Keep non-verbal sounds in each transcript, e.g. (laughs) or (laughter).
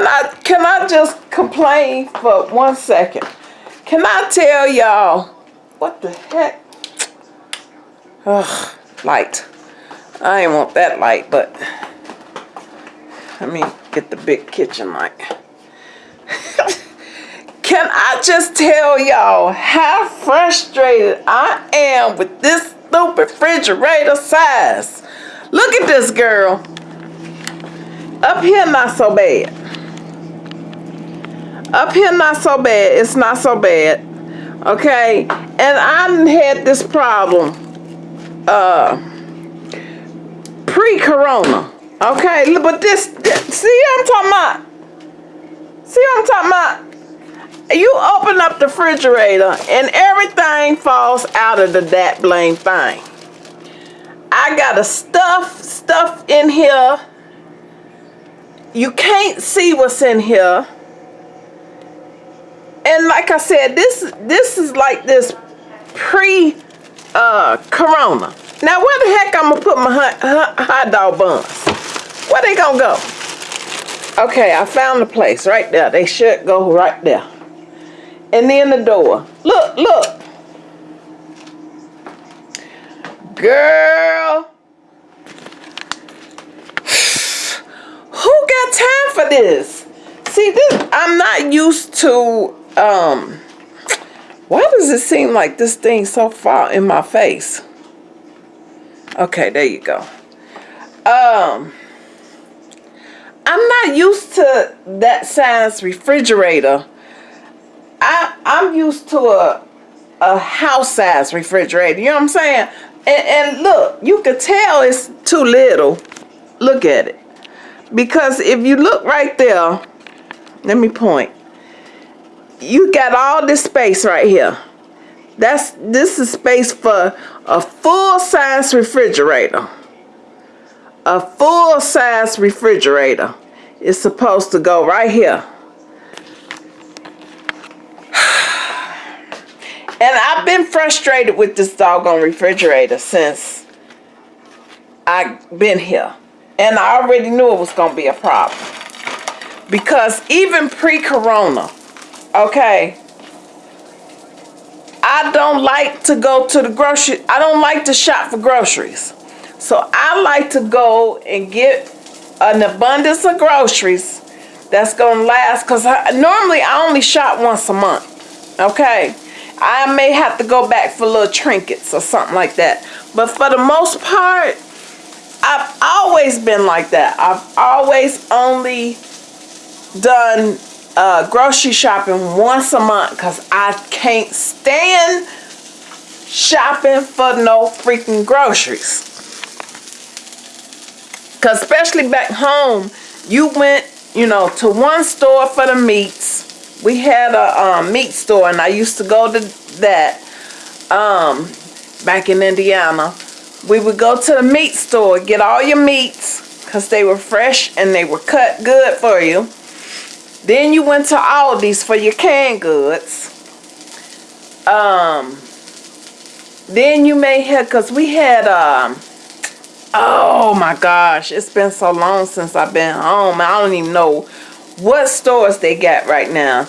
Can I can I just complain for one second? Can I tell y'all what the heck? Ugh, light. I ain't want that light, but let me get the big kitchen light. (laughs) Can I just tell y'all how frustrated I am with this stupid refrigerator size? Look at this girl. Up here, not so bad. Up here, not so bad. It's not so bad. Okay? And I had this problem uh, pre-corona. Okay? But this, this, see I'm talking about? See I'm talking about? You open up the refrigerator and everything falls out of the that blame thing. I got a stuff stuff in here. You can't see what's in here. And like I said, this this is like this pre uh corona. Now where the heck I'm gonna put my hot, hot dog buns? Where they gonna go? Okay, I found the place right there. They should go right there. And then the door. Look, look. Girl. (sighs) Who got time for this? See, this I'm not used to um why does it seem like this thing so far in my face? Okay, there you go. Um I'm not used to that size refrigerator I I'm used to a a house size refrigerator. You know what I'm saying? And, and look, you could tell it's too little. Look at it. Because if you look right there, let me point. You got all this space right here. That's this is space for a full size refrigerator. A full size refrigerator is supposed to go right here. (sighs) And I've been frustrated with this doggone refrigerator since I've been here. And I already knew it was going to be a problem. Because even pre-corona, okay, I don't like to go to the grocery. I don't like to shop for groceries. So I like to go and get an abundance of groceries that's going to last. Because normally I only shop once a month, okay. I may have to go back for little trinkets or something like that. But for the most part, I've always been like that. I've always only done uh, grocery shopping once a month because I can't stand shopping for no freaking groceries. Because especially back home, you went, you know, to one store for the meats we had a um, meat store and I used to go to that um, back in Indiana. We would go to the meat store, get all your meats because they were fresh and they were cut good for you. Then you went to Aldi's for your canned goods. Um, then you may have, because we had, um, oh my gosh, it's been so long since I've been home. I don't even know what stores they got right now.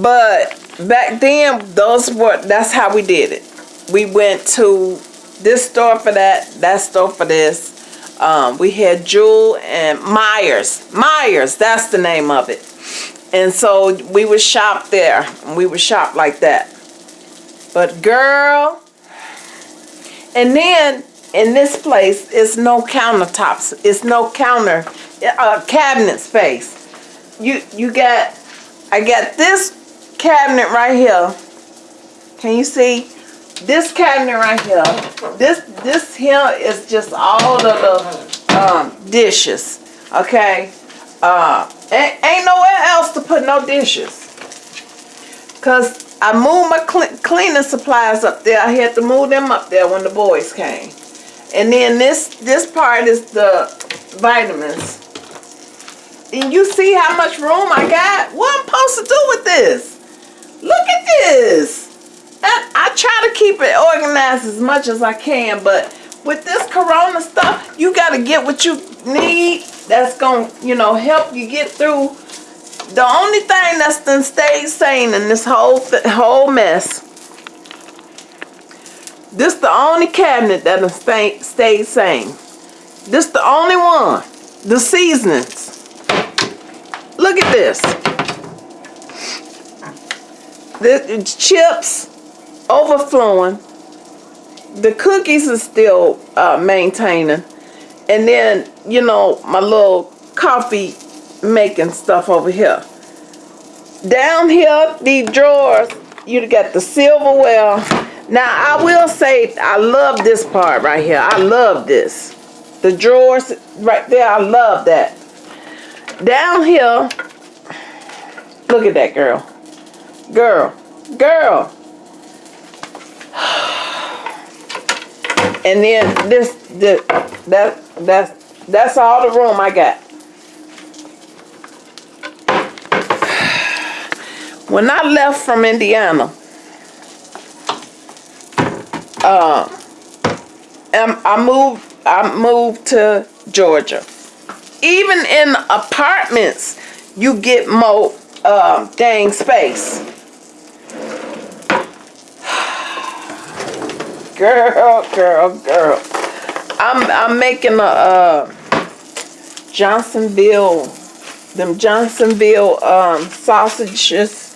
But back then, those were that's how we did it. We went to this store for that, that store for this. Um, we had Jewel and Meijers. Meijers, that's the name of it. And so we would shop there. We would shop like that. But girl, and then in this place, it's no countertops. It's no counter, uh, cabinet space. You you got, I got this cabinet right here. Can you see? This cabinet right here. This this here is just all of the um, dishes. Okay. Uh, ain't, ain't nowhere else to put no dishes. Cause I moved my cl cleaning supplies up there. I had to move them up there when the boys came. And then this this part is the vitamins. And you see how much room I got? What I'm supposed to do with this? Look at this. Try to keep it organized as much as I can, but with this corona stuff, you got to get what you need that's going to, you know, help you get through The only thing that's done stayed sane in this whole th- whole mess. This the only cabinet that done stay, stayed sane. This the only one. The seasonings. Look at this. The chips overflowing. The cookies are still uh, maintaining. And then, you know, my little coffee making stuff over here. Down here, these drawers, you got the silverware. Now, I will say, I love this part right here. I love this. The drawers right there, I love that. Down here, look at that girl. Girl, girl. And then this, the, that, that's, that's all the room I got. When I left from Indiana, uh, I moved. I moved to Georgia. Even in apartments, you get more uh, dang space. Girl, girl, girl. I'm I'm making a uh, Johnsonville, them Johnsonville um, sausages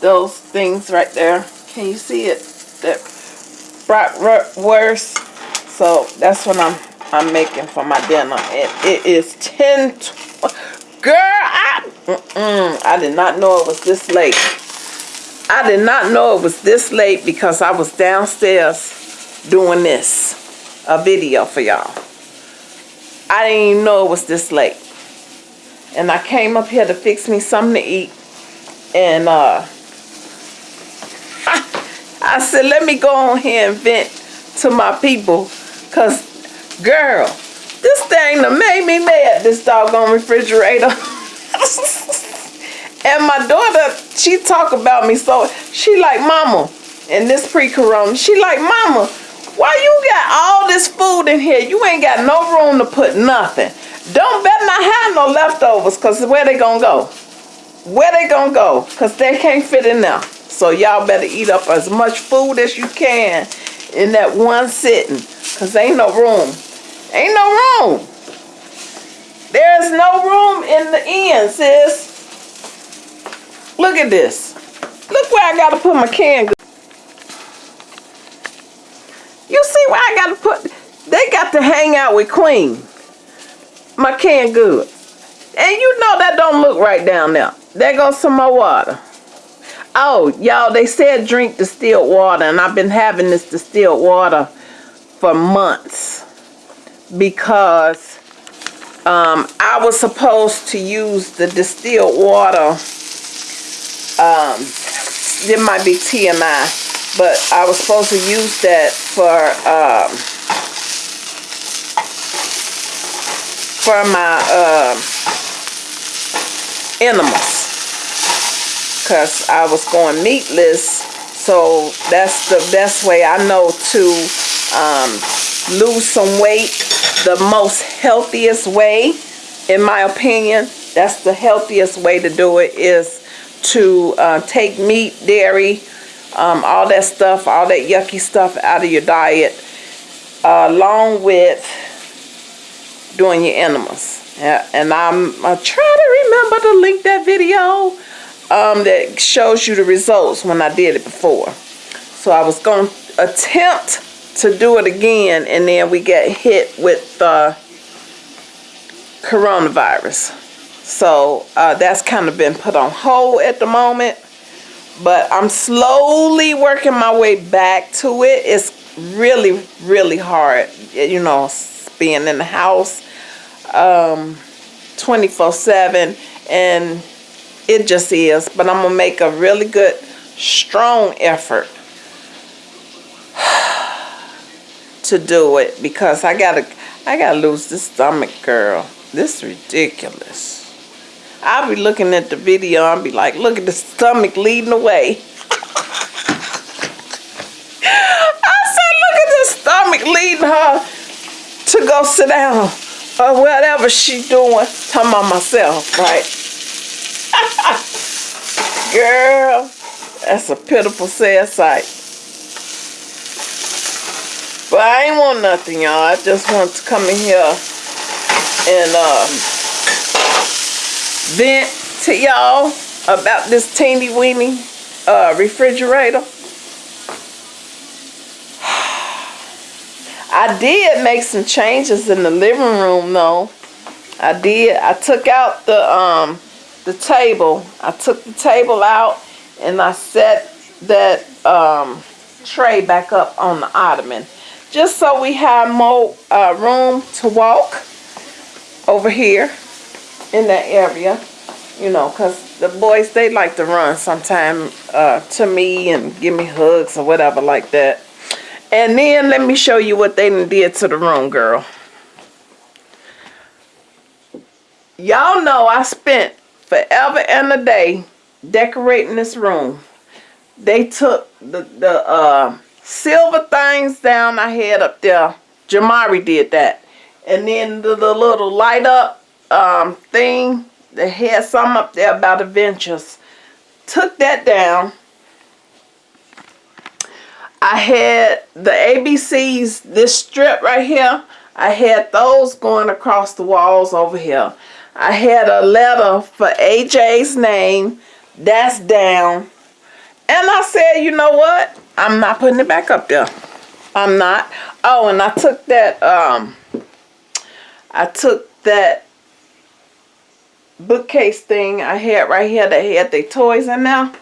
those things right there. Can you see it? That bratwurst. So that's what I'm I'm making for my dinner. It, it is 10, girl, I, mm-mm, I did not know it was this late. I did not know it was this late because I was downstairs doing this, a video for y'all. I didn't even know it was this late. And I came up here to fix me something to eat. And uh, (laughs) I said, let me go on here and vent to my people. Because, girl, this thing that made me mad, this doggone refrigerator. (laughs) and my daughter, she talk about me so, she like, mama, and this pre-corona, she like, mama, why you got all this food in here? You ain't got no room to put nothing. Don't better not have no leftovers, because where they gonna go? Where they gonna go? Because they can't fit in there. So y'all better eat up as much food as you can in that one sitting. Because ain't no room. Ain't no room. There's no room in the end, sis. Look at this. Look where I got to put my can. Where I got to put... They got to hang out with Queen. My can good. And you know that don't look right down there. There goes some more water. Oh, y'all, they said drink distilled water, and I've been having this distilled water for months because um, I was supposed to use the distilled water. Um, it might be TMI, but I was supposed to use that for um, for my uh, enemas because I was going meatless. So that's the best way I know to um, lose some weight. The most healthiest way, in my opinion, that's the healthiest way to do it is to uh, take meat, dairy, um, all that stuff, all that yucky stuff out of your diet, uh, along with doing your enemas. And I'm, I'm trying to remember to link that video um, that shows you the results when I did it before. So I was going to attempt to do it again and then we get hit with the coronavirus. So uh, that's kind of been put on hold at the moment. But I'm slowly working my way back to it. It's really, really hard, you know, being in the house um, 24-7 and it just is. But I'm to make a really good, strong effort (sighs) to do it because I gotta, I gotta lose this stomach, girl. This is ridiculous. I'll be looking at the video and be like, look at the stomach leading the way. I said, look at the stomach leading her to go sit down or whatever she's doing. Talking about myself, right? (laughs) Girl, that's a pitiful sad sight. But I ain't want nothing, y'all. I just want to come in here and um, vent to y'all about this teeny weeny uh, refrigerator. (sighs) I did make some changes in the living room though. I did. I took out the um the table. I took the table out and I set that um tray back up on the ottoman just so we have more uh, room to walk over here in that area you know because the boys they like to run sometime uh, to me and give me hugs or whatever like that and then let me show you what they did to the room girl y'all know I spent forever and a day decorating this room they took the the uh silver things down I had up there. Jamari did that. And then the, the little light up um, thing, that had some up there about adventures. Took that down. I had the ABCs, this strip right here, I had those going across the walls over here. I had a letter for AJ's name. That's down. And I said, you know what? I'm not putting it back up there. I'm not. Oh, and I took that, um, I took that bookcase thing I had right here that had the toys in there.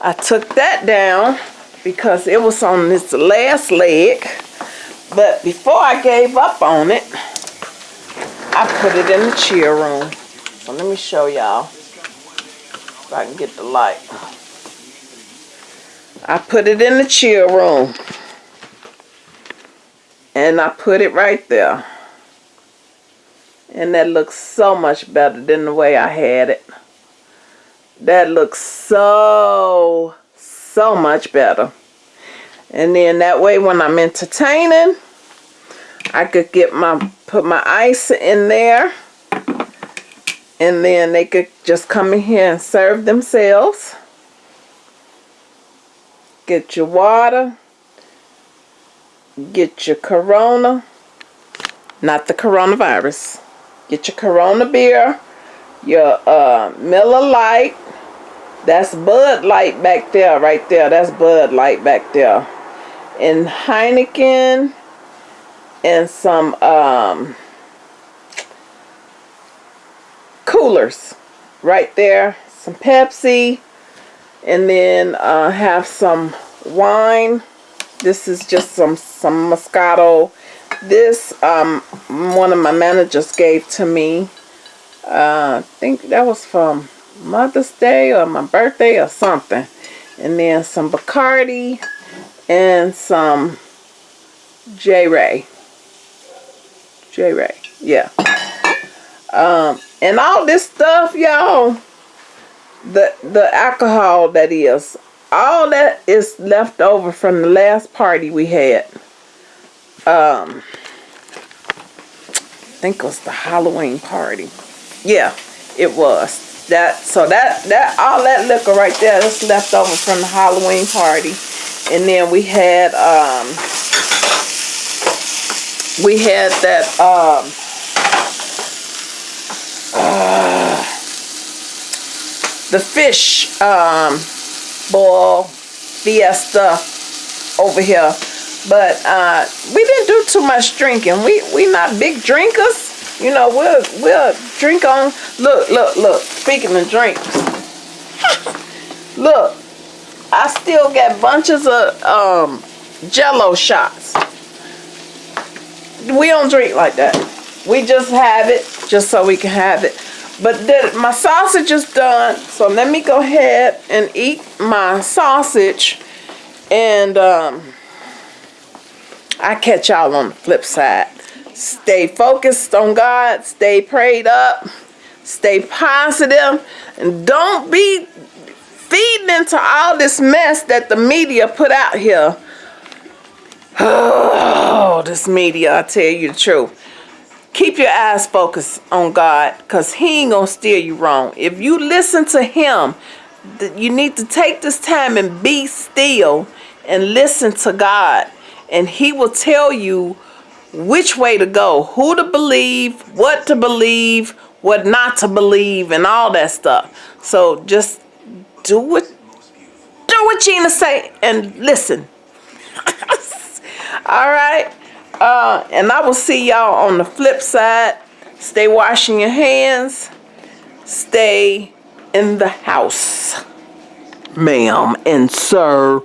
I took that down because it was on this last leg. But before I gave up on it, I put it in the chill room. So let me show y'all if I can get the light. I put it in the chill room. And I put it right there. And that looks so much better than the way I had it. That looks so, so much better. And then that way when I'm entertaining, I could get my, put my ice in there. And then they could just come in here and serve themselves. Get your water. Get your Corona. Not the coronavirus. Get your Corona beer. Your uh, Miller Lite. That's Bud Light back there, right there. That's Bud Light back there. And Heineken. And some um, coolers right there. Some Pepsi and then uh, have some wine this is just some some Moscato this um, one of my managers gave to me uh, I think that was from Mother's Day or my birthday or something. And then some Bacardi and some J-Ray. J-Ray yeah. Um, and all this stuff y'all the the alcohol that is all that is left over from the last party we had um I think it was the Halloween party. Yeah it was. That so that that all that liquor right there is left over from the Halloween party. And then we had um we had that um uh, the fish um, ball fiesta over here. But uh, we didn't do too much drinking. We we not big drinkers. You know, we'll we'll drink on. Look, look, look. Speaking of drinks, (laughs) look, I still got bunches of um, Jello shots. We don't drink like that. We just have it just so we can have it. But the, my sausage is done. So let me go ahead and eat my sausage. And um, I catch y'all on the flip side. Stay focused on God. Stay prayed up. Stay positive, And don't be feeding into all this mess that the media put out here. Oh, this media, I tell you the truth keep your eyes focused on God because he ain't going to steer you wrong. If you listen to him, you need to take this time and be still and listen to God, and He will tell you which way to go, who to believe, what to believe, what not to believe, and all that stuff. So just do what do what Gina say and listen. (laughs) all right. Uh, and I will see y'all on the flip side. Stay washing your hands. Stay in the house, ma'am and sir.